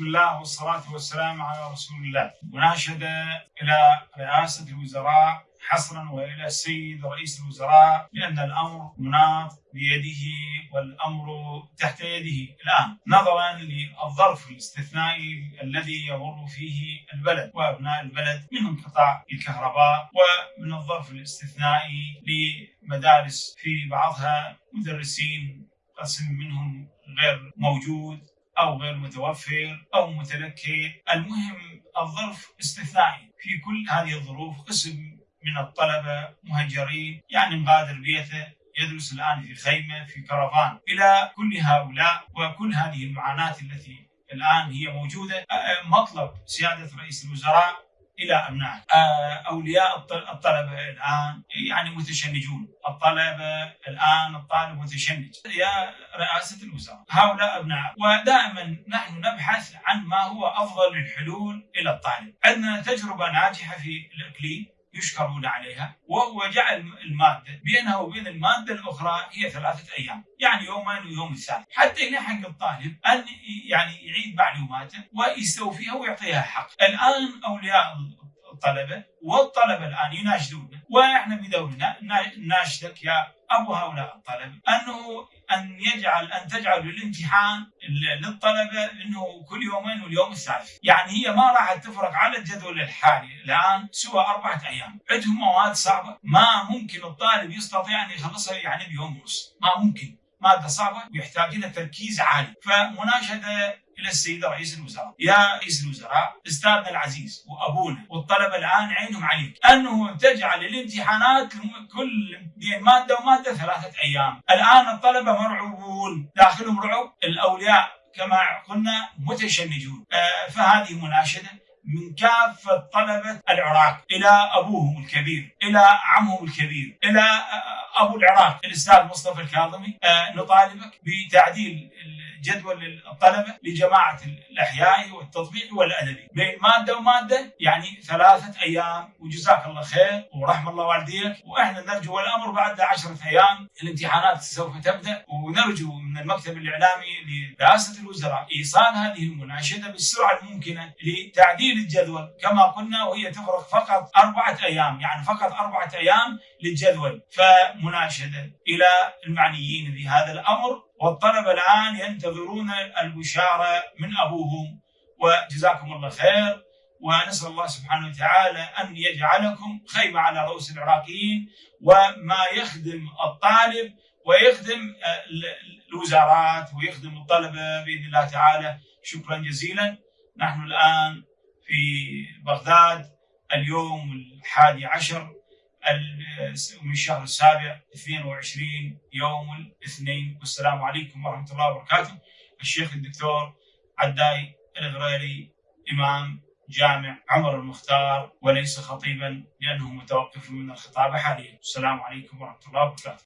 بسم الله والصلاة والسلام على رسول الله. مناشدة إلى رئاسة الوزراء حصرا وإلى السيد رئيس الوزراء بان الأمر مناط بيده والأمر تحت يده الآن. نظرا للظرف الاستثنائي الذي يمر فيه البلد وأبناء البلد من انقطاع الكهرباء ومن الظرف الاستثنائي لمدارس في بعضها مدرسين قسم منهم غير موجود. أو غير متوفر أو متلكئ المهم الظرف استثنائي في كل هذه الظروف قسم من الطلبة مهجرين يعني مغادر بيته يدرس الآن في خيمة في كرفان. إلى كل هؤلاء وكل هذه المعاناة التي الآن هي موجودة مطلب سيادة رئيس الوزراء إلى ابنائه أولياء الطلبه الآن يعني متشنجون. الطلبه الآن الطالب متشنج. يا رئاسة الوزراء هؤلاء أبناء ودائما نحن نبحث عن ما هو أفضل الحلول إلى الطالب. عندنا تجربة ناجحة في الإقليم. يشكرون عليها وهو جعل المادة بينها وبين المادة الأخرى هي ثلاثة أيام، يعني يومين ويوم الثالث، حتى يلحق الطالب أن يعني يعيد معلوماته ويستوفيها ويعطيها حق. الآن أولياء الطلبه والطلبة الآن يناشدون وإحنا بدورنا ناشدك يا أبو هؤلاء الطلبة. أنه أن يجعل أن تجعل الامتحان للطلبة أنه كل يومين واليوم الثالث، يعني هي ما راح تفرق على الجدول الحالي. الآن سوى أربعة أيام، عندهم مواد صعبة. ما ممكن الطالب يستطيع أن يخلصها يعني بيوم ونص، ما ممكن، مادة صعبة ويحتاج إلى تركيز عالي، فمناشدة إلى السيد رئيس الوزراء، يا رئيس الوزراء أستاذنا العزيز وأبونا والطلبة الآن عينهم عليك. أنه تجعل الامتحانات كل مادة ومادة ثلاثة أيام، الآن الطلبة مرعوبون داخلهم رعب، الأولياء كما قلنا متشنجون، آه فهذه مناشدة من كافة طلبة العراق إلى أبوهم الكبير إلى عمهم الكبير إلى أبو العراق. الأستاذ مصطفى الكاظمي آه نطالبك بتعديل جدول الطلبه لجماعة الأحياء والتطبيق والأدبي. بين مادة ومادة يعني ثلاثة أيام. وجزاك الله خير ورحم الله والديك. وإحنا نرجو والأمر بعد عشرة أيام الامتحانات سوف تبدأ. ونرجو من المكتب الإعلامي لرئاسه الوزراء إيصال هذه المناشدة بالسرعة الممكنة لتعديل الجدول. كما قلنا وهي تفرق فقط أربعة أيام. يعني فقط أربعة أيام للجدول. فمناشدة إلى المعنيين بهذا الأمر. والطلبة الآن ينتظرون البشارة من أبوهم وجزاكم الله خير ونسأل الله سبحانه وتعالى أن يجعلكم خيمة على رؤوس العراقيين وما يخدم الطالب ويخدم الوزارات ويخدم الطلبة بإذن الله تعالى. شكرا جزيلا. نحن الآن في بغداد اليوم الحادي عشر من الشهر السابع 22 يوم الاثنين. والسلام عليكم ورحمة الله وبركاته. الشيخ الدكتور عداي الغريري إمام جامع عمر المختار وليس خطيبا لأنه متوقف من الخطابة حاليا. السلام عليكم ورحمة الله وبركاته.